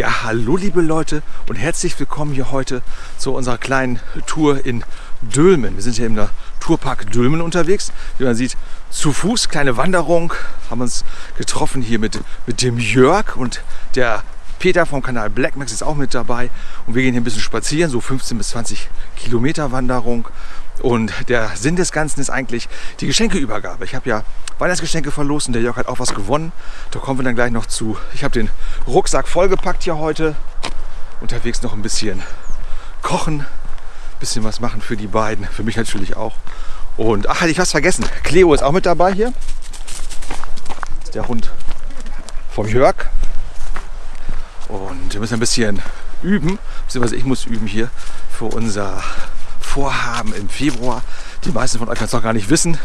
Ja, hallo liebe Leute und herzlich willkommen hier heute zu unserer kleinen Tour in Dülmen. Wir sind hier im Naturpark Dülmen unterwegs. Wie man sieht, zu Fuß, kleine Wanderung. Haben uns getroffen hier mit, mit dem Jörg und der Peter vom Kanal Blackmax ist auch mit dabei. Und wir gehen hier ein bisschen spazieren, so 15 bis 20 Kilometer Wanderung. Und der Sinn des Ganzen ist eigentlich die Geschenkeübergabe. Ich habe ja Weihnachtsgeschenke verlost und der Jörg hat auch was gewonnen. Da kommen wir dann gleich noch zu. Ich habe den Rucksack vollgepackt hier heute. Unterwegs noch ein bisschen kochen, ein bisschen was machen für die beiden, für mich natürlich auch. Und ach, hatte ich was vergessen. Cleo ist auch mit dabei hier. Das ist der Hund vom Jörg. Und wir müssen ein bisschen üben, beziehungsweise ich muss üben hier für unser Vorhaben im Februar. Die meisten von euch werden es noch gar nicht wissen.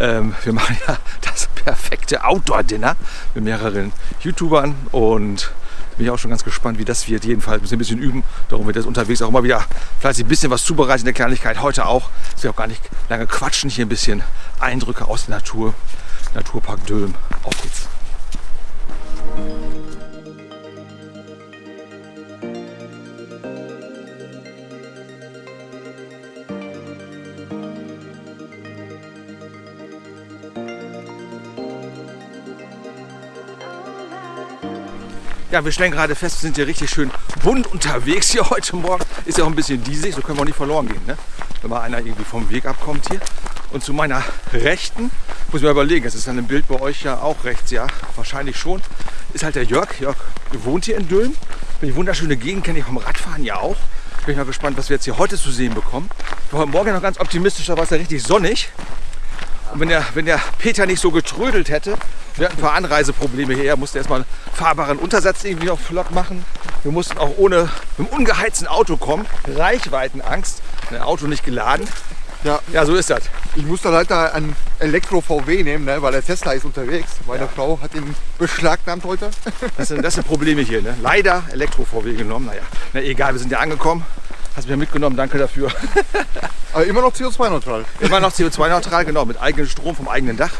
Ähm, wir machen ja das perfekte Outdoor-Dinner mit mehreren YouTubern und bin ich auch schon ganz gespannt, wie das wird. Jedenfalls müssen wir ein bisschen üben. Darum wird das unterwegs auch immer wieder vielleicht ein bisschen was zubereiten in der Kleinigkeit. Heute auch. Es wird auch gar nicht lange quatschen. Hier ein bisschen Eindrücke aus der Natur. Naturpark Dülm. Auf geht's. Ja, wir stellen gerade fest, wir sind hier richtig schön bunt unterwegs hier heute Morgen. Ist ja auch ein bisschen diesig, so können wir auch nicht verloren gehen, ne? wenn mal einer irgendwie vom Weg abkommt hier. Und zu meiner Rechten, muss ich mal überlegen, es ist dann ein Bild bei euch ja auch rechts, ja, wahrscheinlich schon, ist halt der Jörg. Jörg wohnt hier in Dülmen. Die wunderschöne Gegend kenne ich vom Radfahren ja auch. Bin ich mal gespannt, was wir jetzt hier heute zu sehen bekommen. Ich war heute Morgen noch ganz optimistisch, da war es ja richtig sonnig. Und wenn der, wenn der Peter nicht so getrödelt hätte, wir hatten ein paar Anreiseprobleme hier. Er musste erstmal einen fahrbaren Untersatz irgendwie noch flott machen. Wir mussten auch ohne mit einem ungeheizten Auto kommen. Reichweitenangst. Ein Auto nicht geladen. Ja, Ja, so ist das. ich muss dann halt da einen Elektro-VW nehmen, ne, weil der Tesla ist unterwegs. Meine Ja. Frau hat ihn beschlagnahmt heute. Das sind, das sind Probleme hier. Ne? Leider Elektro-VW genommen. Naja, na egal, wir sind ja angekommen. Hast mich mitgenommen, danke dafür. Aber immer noch CO2-neutral. Immer noch CO2-neutral, genau, mit eigenem Strom vom eigenen Dach.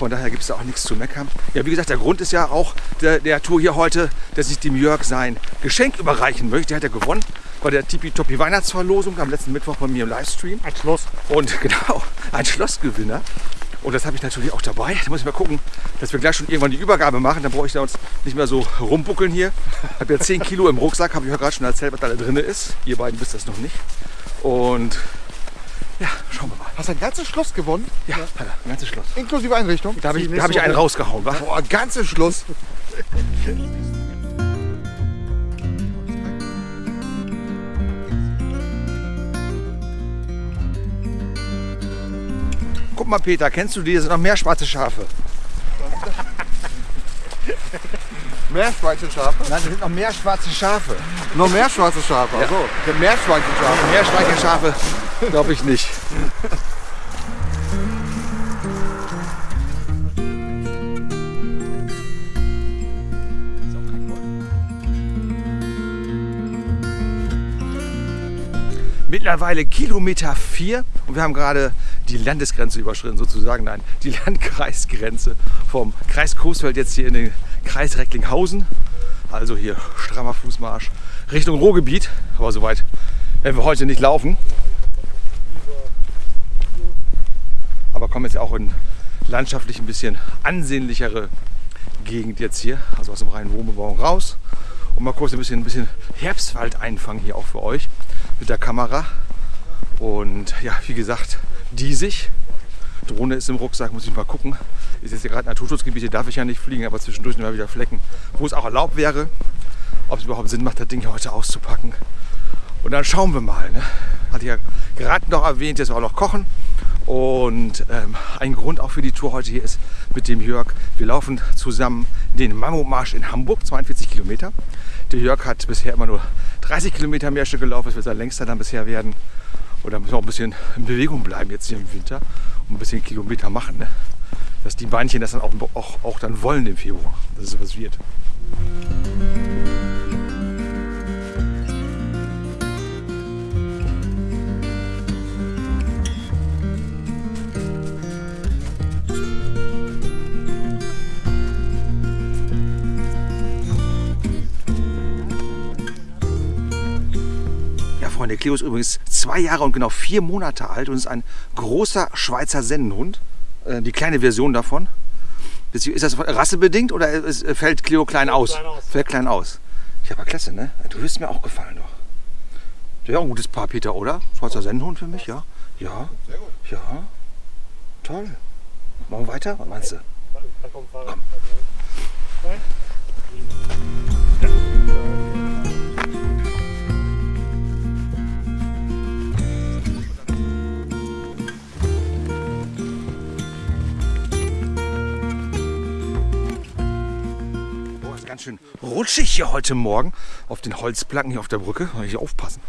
Von daher gibt es da auch nichts zu meckern. Ja, wie gesagt, der Grund ist ja auch der, der Tour hier heute, dass ich dem Jörg sein Geschenk überreichen möchte. Der hat ja gewonnen bei der Tipi-Topi Weihnachtsverlosung am letzten Mittwoch bei mir im Livestream. Ein Schloss. Und genau, ein Schlossgewinner. Und das habe ich natürlich auch dabei. Da muss ich mal gucken, dass wir gleich schon irgendwann die Übergabe machen. Dann brauche ich da uns nicht mehr so rumbuckeln hier. Ich habe ja 10 Kilo im Rucksack, habe ich ja gerade schon erzählt, was da drin ist. Ihr beiden wisst das noch nicht. Und schauen wir mal. Hast ein ganzes Schloss gewonnen? Ja, er, ein ganzes Schloss. Inklusive Einrichtung? Da habe ich, da hab ich einen rausgehauen, wa? Boah, ein ganzes Schloss. Guck mal, Peter, kennst du die? Da sind noch mehr schwarze Schafe. Mehr schwarze Schafe? Nein, da sind noch mehr schwarze Schafe. Noch mehr schwarze Schafe. Also, der mehr schwarze Schafe. Mehr schwarze Schafe glaube ich nicht. Mittlerweile Kilometer 4 und wir haben gerade die Landesgrenze überschritten, sozusagen, nein, die Landkreisgrenze vom Kreis Coesfeld jetzt hier in den Kreis Recklinghausen. Also hier strammer Fußmarsch Richtung Ruhrgebiet, aber soweit werden wir heute nicht laufen. Aber kommen jetzt auch in landschaftlich ein bisschen ansehnlichere Gegend jetzt hier, also aus dem reinen Wohnbebauung raus. Und mal kurz ein bisschen, ein bisschen Herbstwald einfangen hier auch für euch mit der Kamera. Und ja, wie gesagt, diesig. Drohne ist im Rucksack, muss ich mal gucken. Ist jetzt hier gerade Naturschutzgebiet, hier darf ich ja nicht fliegen, aber zwischendurch immer wieder Flecken, wo es auch erlaubt wäre. Ob es überhaupt Sinn macht, das Ding heute auszupacken. Und dann schauen wir mal. Ne? Hatte ich ja gerade noch erwähnt, jetzt auch noch kochen. Und ähm, ein Grund auch für die Tour heute hier ist mit dem Jörg. Wir laufen zusammen den Mammutmarsch in Hamburg, 42 Kilometer. Der Jörg hat bisher immer nur 30 Kilometer Märsche gelaufen. Das wird sein längster dann bisher werden. Und da müssen wir auch ein bisschen in Bewegung bleiben jetzt hier im Winter und ein bisschen Kilometer machen. Ne? Dass die Beinchen das dann auch, auch, auch dann wollen im Februar, dass es was wird. Freunde, Cleo ist übrigens zwei Jahre und genau vier Monate alt und ist ein großer Schweizer Sennenhund. Äh, die kleine Version davon. Ist das rassebedingt oder ist, fällt Cleo klein aus? klein aus. Fällt klein aus. Ja, aber klasse, ne? Du wirst mir auch gefallen doch. Ja, ein gutes Paar, Peter, oder? Schweizer Sennenhund für mich, ja? Ja. Sehr gut. Ja. Toll. Machen wir weiter? Was meinst du? Da kommt Fahrrad. Boah, ist ganz schön rutschig hier heute Morgen auf den Holzplanken hier auf der Brücke. Muss ich aufpassen.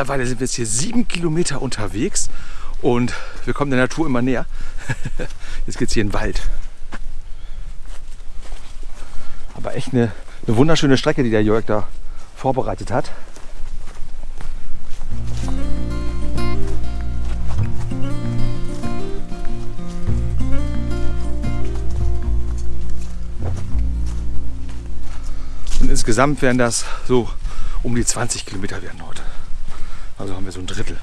Mittlerweile sind wir jetzt hier sieben Kilometer unterwegs und wir kommen der Natur immer näher. Jetzt geht es hier in den Wald. Aber echt eine, eine wunderschöne Strecke, die der Jörg da vorbereitet hat. Und insgesamt werden das so um die 20 Kilometer werden heute. Also haben wir so ein Drittel.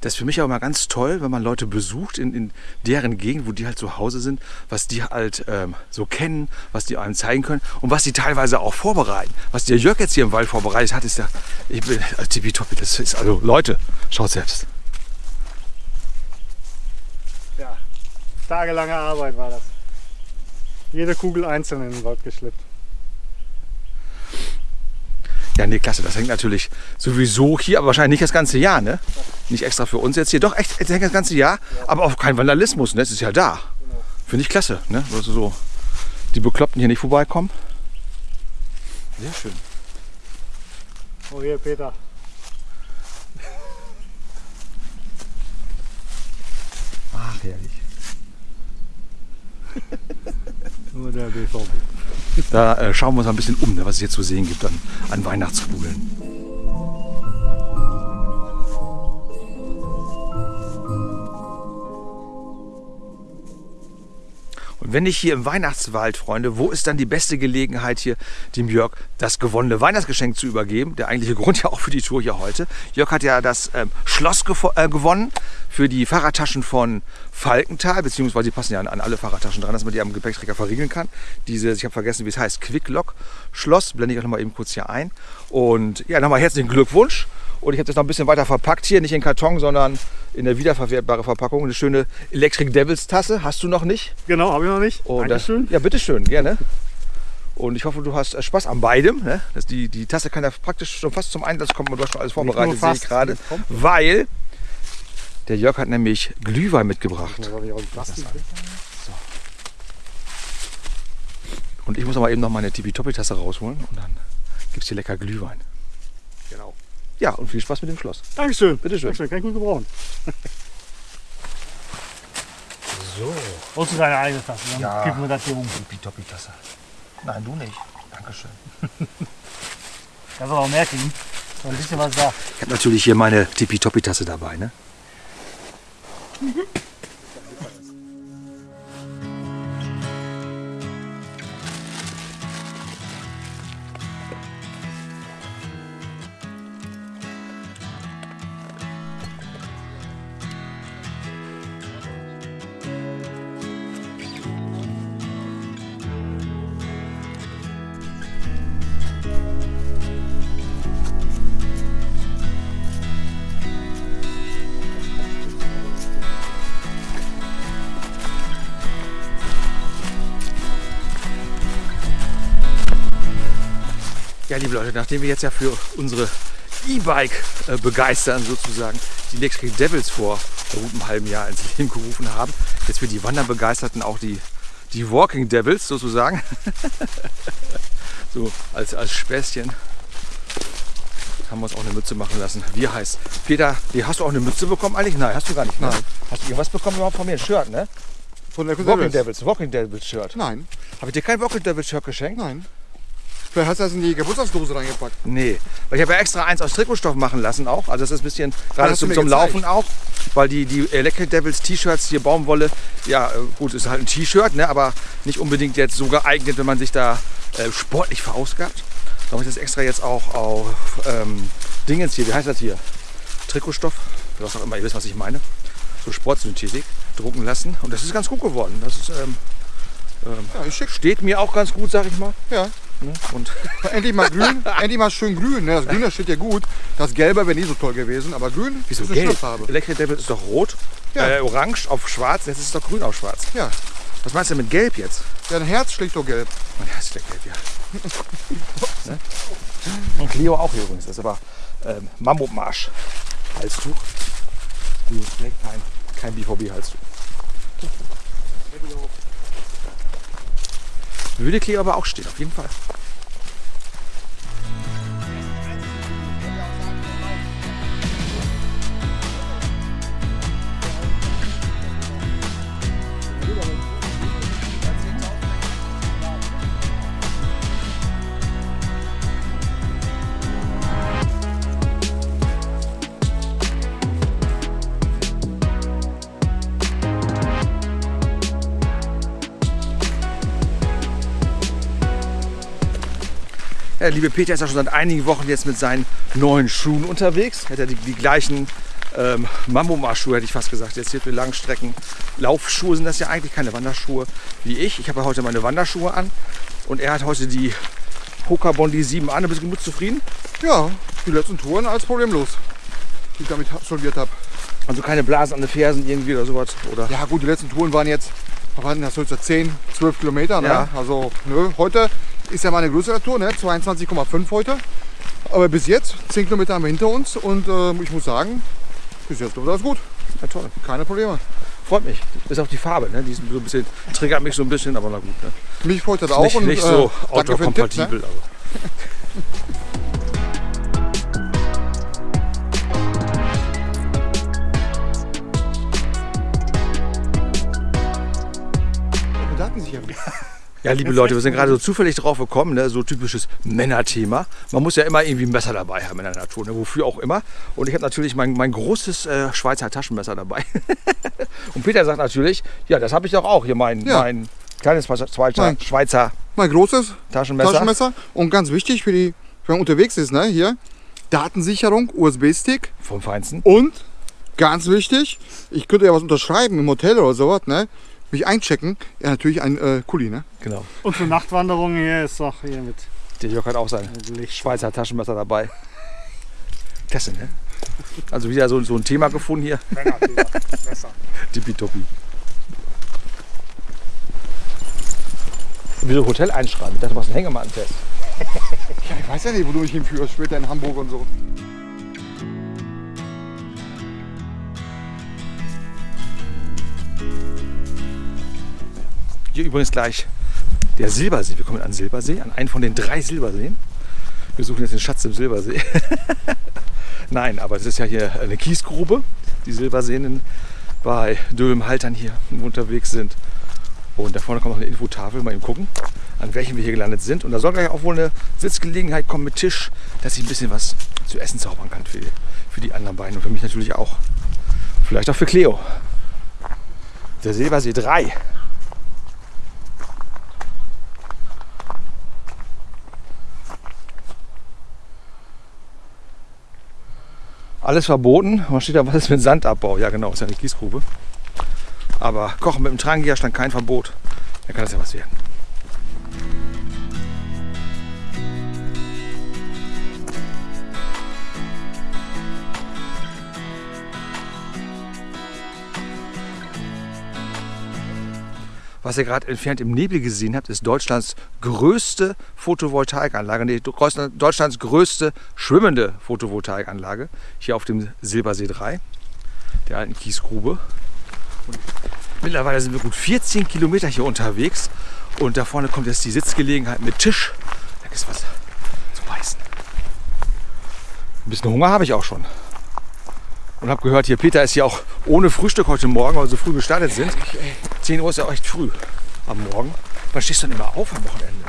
Das ist für mich auch mal ganz toll, wenn man Leute besucht in, in deren Gegend, wo die halt zu Hause sind, was die halt ähm, so kennen, was die einem zeigen können und was die teilweise auch vorbereiten. Was der Jörg jetzt hier im Wald vorbereitet hat, ist ja, ich bin, also tippitoppi, das ist, also Leute, schaut selbst. Ja, tagelange Arbeit war das. Jede Kugel einzeln in den Wald geschleppt. Ja, nee, klasse. Das hängt natürlich sowieso hier, aber wahrscheinlich nicht das ganze Jahr, ne? Nicht extra für uns jetzt hier. Doch, echt, es hängt das ganze Jahr, aber auch kein Vandalismus, ne? Es ist ja da. Finde ich klasse, ne? Also so die Bekloppten hier nicht vorbeikommen. Sehr schön. Oh hier, Peter. Ach, herrlich. Nur der BVB. Da äh, schauen wir uns mal ein bisschen um, ne, was es hier zu sehen gibt an, an Weihnachtskugeln. Wenn nicht hier im Weihnachtswald, Freunde, wo ist dann die beste Gelegenheit hier, dem Jörg das gewonnene Weihnachtsgeschenk zu übergeben? Der eigentliche Grund ja auch für die Tour hier heute. Jörg hat ja das ähm, Schloss äh, gewonnen für die Fahrradtaschen von Falkenthal, beziehungsweise die passen ja an, an alle Fahrradtaschen dran, dass man die am Gepäckträger verriegeln kann. Dieses, ich habe vergessen, wie es heißt, Quicklock Schloss, blende ich auch noch mal eben kurz hier ein. Und ja, nochmal herzlichen Glückwunsch. Und ich habe das noch ein bisschen weiter verpackt hier, nicht in Karton, sondern in der wiederverwertbare Verpackung. Eine schöne Electric Devils Tasse hast du noch nicht. Genau, habe ich noch nicht. Und das, Dankeschön. ja, bitteschön, gerne. Und ich hoffe, du hast äh, Spaß an beidem. Ne? Das, die, die Tasse kann ja praktisch schon fast zum Einsatz kommen und du hast schon alles vorbereitet, sehe ich gerade. Weil der Jörg hat nämlich Glühwein mitgebracht. Das ich. Und ich muss aber eben noch meine Tippitoppi-Tasse rausholen und dann gibt es hier lecker Glühwein. Genau. Ja, und viel Spaß mit dem Schloss. Dankeschön. Bitteschön. Dankeschön, kann ich gut gebrauchen. So, Holst du deine eigene Tasse? Dann Ja. kippen wir das hier um. Tippitoppi-Tasse. Nein, du nicht. Dankeschön. Kannst du auch mehr kriegen. So ein bisschen was da. Ich habe natürlich hier meine Tippitoppi-Tasse dabei. Ne? Ja, liebe Leute, nachdem wir jetzt ja für unsere E-Bike äh, begeistern sozusagen die Electric Devils vor gut einem halben Jahr ins Leben gerufen haben, jetzt für die Wanderbegeisterten auch die, die Walking Devils sozusagen. so als, als Späßchen haben wir uns auch eine Mütze machen lassen. Wie heißt? Peter, wie, hast du auch eine Mütze bekommen eigentlich? Nein, hast du gar nicht. Ne? Nein. Hast du irgendwas bekommen überhaupt von mir? Ein Shirt, ne? Von der Walking Devils, Walking Devils Shirt. Nein, Habe ich dir kein Walking Devils Shirt geschenkt? nein. Vielleicht hast du das in die Geburtstagsdose reingepackt. Nee, weil ich habe ja extra eins aus Trikotstoff machen lassen auch. Also das ist ein bisschen gerade zum, zum. Laufen auch. Weil die, die Electric Devils T-Shirts, hier Baumwolle, ja äh, gut, ist halt ein T-Shirt, ne, aber nicht unbedingt jetzt so geeignet, wenn man sich da äh, sportlich verausgabt. Da habe ich das extra jetzt auch auf ähm, Dingens hier, wie heißt das hier? Trikotstoff, was auch immer, ihr wisst, was ich meine. So Sportsynthetik drucken lassen. Und das ist ganz gut geworden. Das ist, ähm, Ja, ist schick. steht mir auch ganz gut, sag ich mal. Ja. Ne? Und Endlich mal grün, endlich mal schön grün. Ne? Das Grüne steht ja gut. Das Gelbe wäre nie so toll gewesen, aber grün Wieso ist eine schöne? Farbe. Electric Devil ist doch rot, Ja. äh, orange auf schwarz, jetzt ist es doch grün auf schwarz. Ja. Was meinst du mit gelb jetzt? ja, ein Herz schlägt doch gelb. Mein Herz ist der gelb, ja. ne? Und Cleo auch hier übrigens, das ist aber ähm, Mammutmarsch. Halstuch. Die trägt kein, kein BVB-Halstuch. Würde Cleo aber auch stehen, auf jeden Fall. Der liebe Peter ist ja schon seit einigen Wochen jetzt mit seinen neuen Schuhen unterwegs. Hat er die, die gleichen ähm, Mambo-Schuhe, hätte ich fast gesagt. Jetzt hier für Langstrecken. Laufschuhe sind das ja eigentlich keine Wanderschuhe wie ich. Ich habe ja heute meine Wanderschuhe an und er hat heute die Hoka Bondi 7 an. Bist du gut zufrieden? Ja, die letzten Touren als problemlos, die ich damit absolviert habe. Also keine Blasen an den Fersen irgendwie oder sowas? Oder? Ja gut, die letzten Touren waren jetzt, was waren das, jetzt 10, 12 Kilometer. Ne? Ja. Also nö, heute ist ja mal eine größere Tour, ne? 22,5 heute. Aber bis jetzt, 10 Kilometer haben wir hinter uns und äh, ich muss sagen, bis jetzt läuft das gut. Ja, toll. Keine Probleme. Freut mich. Ist auch die Farbe, ne? Die ist so ein bisschen, triggert mich so ein bisschen, aber na gut. Ne? Mich freut das Ist auch. nicht, und, nicht so äh, den Tipp, outdoor-kompatibel. ne? aber- Ja, liebe Leute, wir sind gerade so zufällig drauf gekommen, ne? so typisches Männerthema. Man muss ja immer irgendwie ein Messer dabei haben in der Natur, ne? wofür auch immer. Und ich habe natürlich mein, mein großes äh, Schweizer Taschenmesser dabei. Und Peter sagt natürlich, ja, das habe ich doch auch hier, mein, Ja. mein kleines Schweizer, Nein. Schweizer Mein großes Taschenmesser. Taschenmesser. Und ganz wichtig, für die, wenn man unterwegs ist, ne? hier, Datensicherung, USB-Stick Vom Feinsten. und ganz wichtig, ich könnte ja was unterschreiben im Hotel oder sowas, ne? Mich einchecken. Ja, natürlich ein äh, Kuli, ne? Genau. Und für Nachtwanderungen hier ist doch hier mit Der Jörg hat auch sein. Schweizer Taschenmesser dabei. Klasse, ne? Also wieder so, so ein Thema gefunden hier. Tippitoppi. Wieso Hotel einschreiben? Ich dachte, du machst einen Hängematten-Test. Ja, ich weiß ja nicht, wo du mich hinführst, später in Hamburg und so. Hier übrigens gleich der Silbersee. Wir kommen an Silbersee, an einen von den drei Silberseen. Wir suchen jetzt den Schatz im Silbersee. Nein, aber es ist ja hier eine Kiesgrube, die Silberseen bei Dülmen-Haltern hier unterwegs sind. Und da vorne kommt noch eine Infotafel, mal eben gucken, an welchen wir hier gelandet sind. Und da soll gleich auch wohl eine Sitzgelegenheit kommen mit Tisch, dass ich ein bisschen was zu essen zaubern kann für die, für die anderen beiden und für mich natürlich auch. Vielleicht auch für Cleo. Der Silbersee 3. Alles verboten. Man steht da, was ist mit Sandabbau? Ja, genau, ist ja eine Kiesgrube. Aber Kochen mit dem Trangia stand kein Verbot. Da kann das ja was werden. Was ihr gerade entfernt im Nebel gesehen habt, ist Deutschlands größte Photovoltaikanlage, nee, Deutschlands größte schwimmende Photovoltaikanlage hier auf dem Silbersee 3, der alten Kiesgrube. Und mittlerweile sind wir gut 14 Kilometer hier unterwegs und da vorne kommt jetzt die Sitzgelegenheit mit Tisch. Da ist was zu beißen. Ein bisschen Hunger habe ich auch schon. Und habe gehört, hier Peter ist hier auch ohne Frühstück heute Morgen, weil wir so früh gestartet sind. 10 Uhr ist ja echt früh am Morgen. Wann stehst du denn immer auf am Wochenende?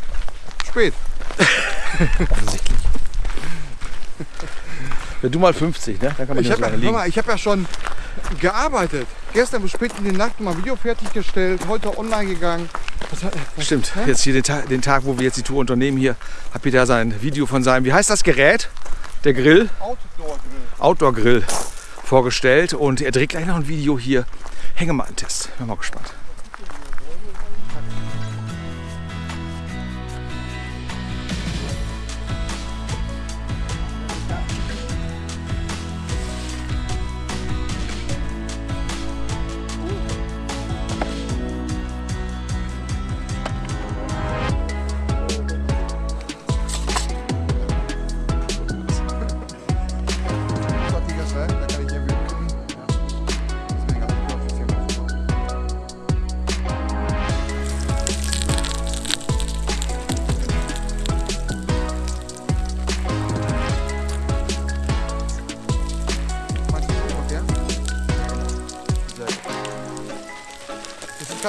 Spät. Offensichtlich. Wenn du mal 50, ne? Dann kann man Ich nicht habe so ja, liegen. mal, ich hab ja schon gearbeitet. Gestern bis spät in die Nacht mal Video fertiggestellt, heute online gegangen. Was, was, Stimmt, hä? jetzt hier den Tag, den Tag, wo wir jetzt die Tour unternehmen, hier hat Peter sein Video von seinem, wie heißt das Gerät? Der Grill, Outdoor-Grill. Outdoor-Grill vorgestellt und er dreht gleich noch ein Video hier. Hängemattentest. Bin mal gespannt.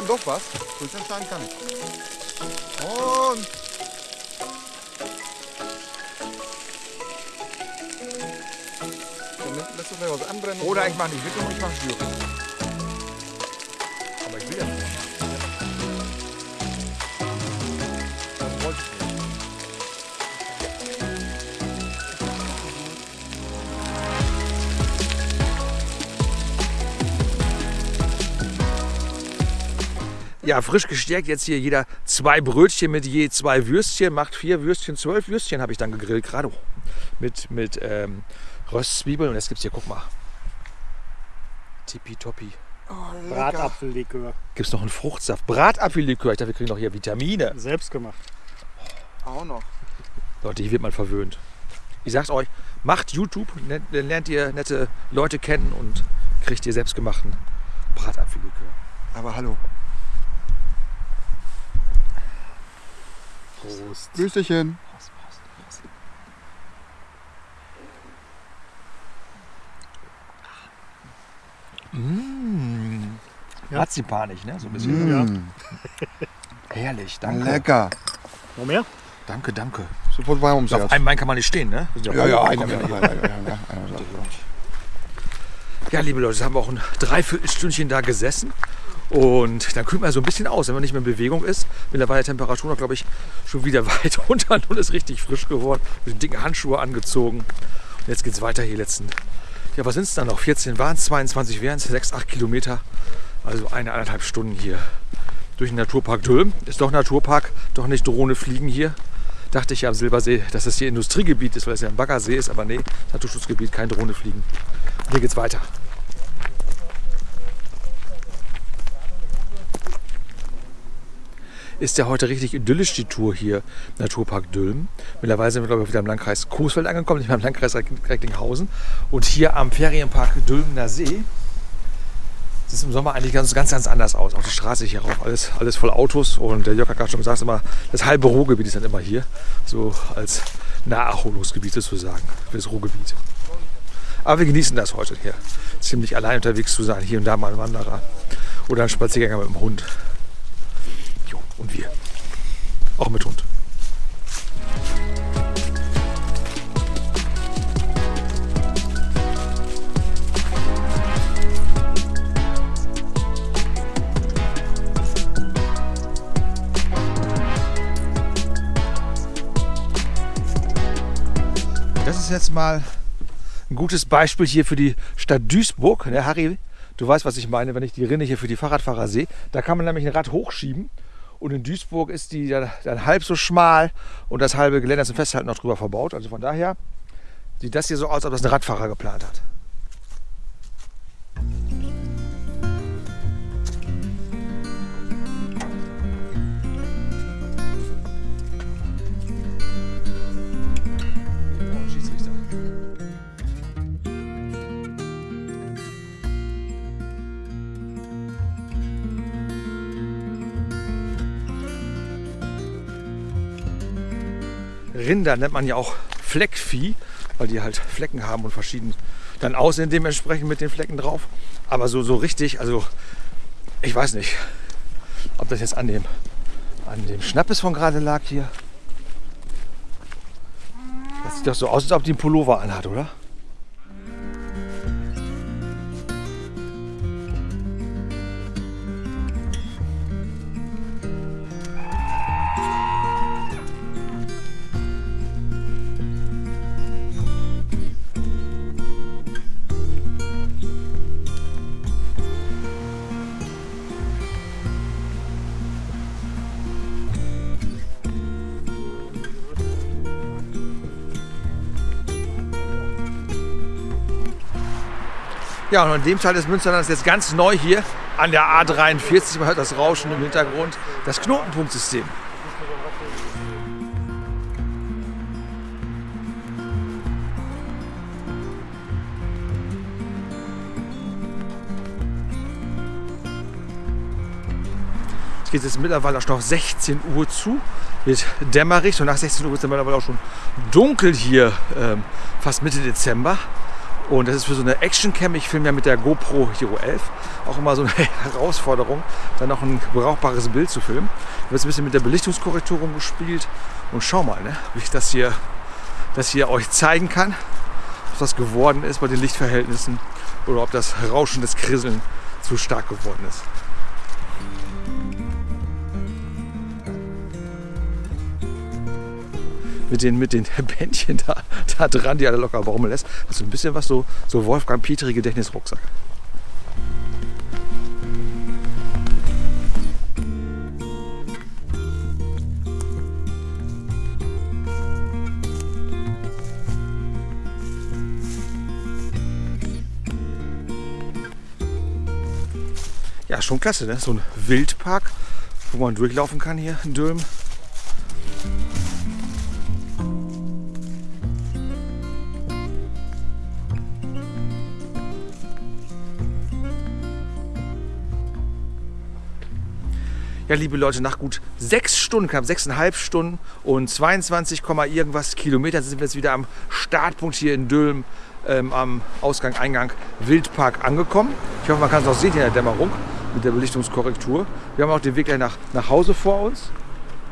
Das kann doch was. Entscheiden kann ich. Und Dann lässt du gleich was anbrennen. Oder ich mache nicht mit ich mache Schwüre. Ja, frisch gestärkt jetzt hier jeder zwei Brötchen mit je zwei Würstchen, macht vier Würstchen, zwölf Würstchen habe ich dann gegrillt, gerade mit, mit ähm, Röstzwiebeln. Und jetzt gibt es hier, guck mal, tippitoppi. Oh. Bratapfellikör. Gibt es noch einen Fruchtsaft, Bratapfellikör. Ich dachte, wir kriegen noch hier Vitamine. Selbst gemacht. Auch noch. Leute, hier wird man verwöhnt. Ich sag's euch, macht YouTube, ne- dann lernt ihr nette Leute kennen und kriegt ihr selbstgemachten Bratapfellikör. Aber hallo. Prost. Grüßchen. Mmh. Ja. Marzipanig, ne? So ein bisschen. Mm, Herrlich, danke. lecker. Noch mehr? Danke, danke. Sofort warm ums Auf einem Bein kann man nicht stehen, ne? Ja, ja, einer, einer, einer, einer. Ja, liebe Leute, jetzt haben wir auch ein Dreiviertelstündchen da gesessen. Und dann kühlt man so ein bisschen aus, wenn man nicht mehr in Bewegung ist. Mittlerweile Temperatur noch, glaube ich, schon wieder weit runter und ist richtig frisch geworden. Mit den dicken Handschuhe angezogen. Und jetzt geht es weiter hier letzten. Ja, was sind es dann noch? 14 waren es, 22 wären es, 6, 8 Kilometer. Also eine, eineinhalb Stunden hier durch den Naturpark Dülm. Ist doch Naturpark, doch nicht Drohne fliegen hier. Dachte ich ja am Silbersee, dass das hier Industriegebiet ist, weil es ja ein Baggersee ist, aber nee, Naturschutzgebiet, kein Drohne fliegen. Und hier geht's weiter. Ist ja heute richtig idyllisch die Tour hier, Naturpark Dülmen. Mittlerweile sind wir, glaube ich, wieder im Landkreis Coesfeld angekommen, nicht mehr im Landkreis Recklinghausen. Und hier am Ferienpark Dülmener See sieht es im Sommer eigentlich ganz, ganz, ganz anders aus. Auch die Straße hier rauf, alles, alles voll Autos. Und der Jörg hat gerade schon gesagt, immer, das halbe Ruhrgebiet ist dann immer hier. So als Naherholungsgebiet sozusagen, für das Ruhrgebiet. Aber wir genießen das heute hier. Ziemlich allein unterwegs zu sein. Hier und da mal ein Wanderer oder ein Spaziergänger mit dem Hund. Und wir. Auch mit Hund. Das ist jetzt mal ein gutes Beispiel hier für die Stadt Duisburg. Ne, Harry, du weißt, was ich meine, wenn ich die Rinne hier für die Fahrradfahrer sehe. Da kann man nämlich ein Rad hochschieben. Und in Duisburg ist die dann, halb so schmal und das halbe Geländer zum Festhalten noch drüber verbaut. Also von daher sieht das hier so aus, als ob das ein Radfahrer geplant hat. Rinder nennt man ja auch Fleckvieh, weil die halt Flecken haben und verschieden dann aussehen dementsprechend mit den Flecken drauf. Aber so, so richtig, also ich weiß nicht, ob das jetzt an dem, an dem Schnappes von gerade lag hier. Das sieht doch so aus, als ob die einen Pullover anhat, oder? Ja, und an dem Teil des Münsterlands jetzt ganz neu hier an der A43, man hört das Rauschen im Hintergrund, das Knotenpunktsystem. Es geht jetzt mittlerweile auch noch 16 Uhr zu, wird dämmerig und nach 16 Uhr ist es mittlerweile auch schon dunkel hier, ähm, fast Mitte Dezember. Und das ist für so eine Action-Cam, ich filme ja mit der GoPro Hero 11, auch immer so eine Herausforderung, dann noch ein brauchbares Bild zu filmen. Ich habe jetzt ein bisschen mit der Belichtungskorrektur rumgespielt und schau mal, ne, wie ich das hier, das hier euch zeigen kann, ob das geworden ist bei den Lichtverhältnissen oder ob das Rauschen, das Krisseln zu stark geworden ist. Mit den, mit den Bändchen da, da dran, die alle locker baumeln lässt. Also ein bisschen was so, so Wolfgang Petri Gedächtnisrucksack. Ja, schon klasse, ne? So ein Wildpark, wo man durchlaufen kann hier in Dülmen. Ja, liebe Leute, nach gut sechs Stunden, knapp sechseinhalb Stunden und 22, irgendwas Kilometer sind wir jetzt wieder am Startpunkt hier in Dülmen ähm, am Ausgang, Eingang Wildpark angekommen. Ich hoffe, man kann es auch sehen hier in der Dämmerung mit der Belichtungskorrektur. Wir haben auch den Weg gleich nach, nach Hause vor uns.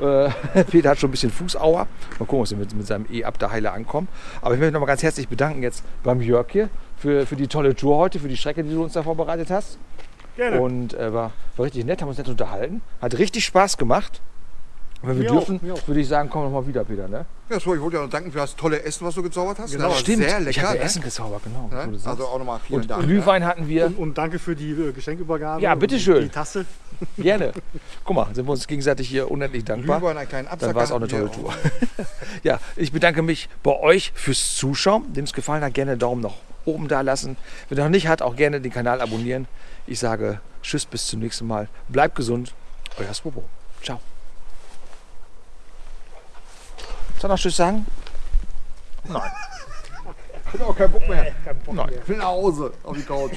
Äh, Peter hat schon ein bisschen Fußauer. Mal gucken, ob wir mit, mit seinem E-Up da heile ankommen. Aber ich möchte mich noch mal ganz herzlich bedanken jetzt beim Jörg hier für, für die tolle Tour heute, für die Strecke, die du uns da vorbereitet hast. Gerne. Und äh, war, war richtig nett, haben uns nett unterhalten. Hat richtig Spaß gemacht. Und wenn wir Mir dürfen, auch, auch. würde ich sagen, komm noch mal wieder, Peter. Ne? Ja, so, ich wollte ja noch danken für das tolle Essen, was du gezaubert hast. Genau. Stimmt, sehr ich lecker. habe ne? Essen gezaubert, genau. Ne? Also auch nochmal vielen Und Dank. Glühwein hatten wir. Und, und danke für die äh, Geschenkübergabe. Ja, bitteschön. Die Tasse. Gerne. Guck mal, sind wir uns gegenseitig hier unendlich Ja. dankbar. Glühwein, einen kleinen. Dann war es auch eine tolle Tour. ja, ich bedanke mich bei euch fürs Zuschauen. Dem es gefallen hat, gerne Daumen nach oben da lassen. Wenn ihr noch nicht hat, auch gerne den Kanal abonnieren. Ich sage Tschüss, bis zum nächsten Mal. Bleibt gesund. Euer Swobo. Ciao. Soll noch Tschüss sagen? Nein. Ich hab auch keinen Bock mehr. Kein Bock Nein. mehr. Ich will nach Hause auf die Couch.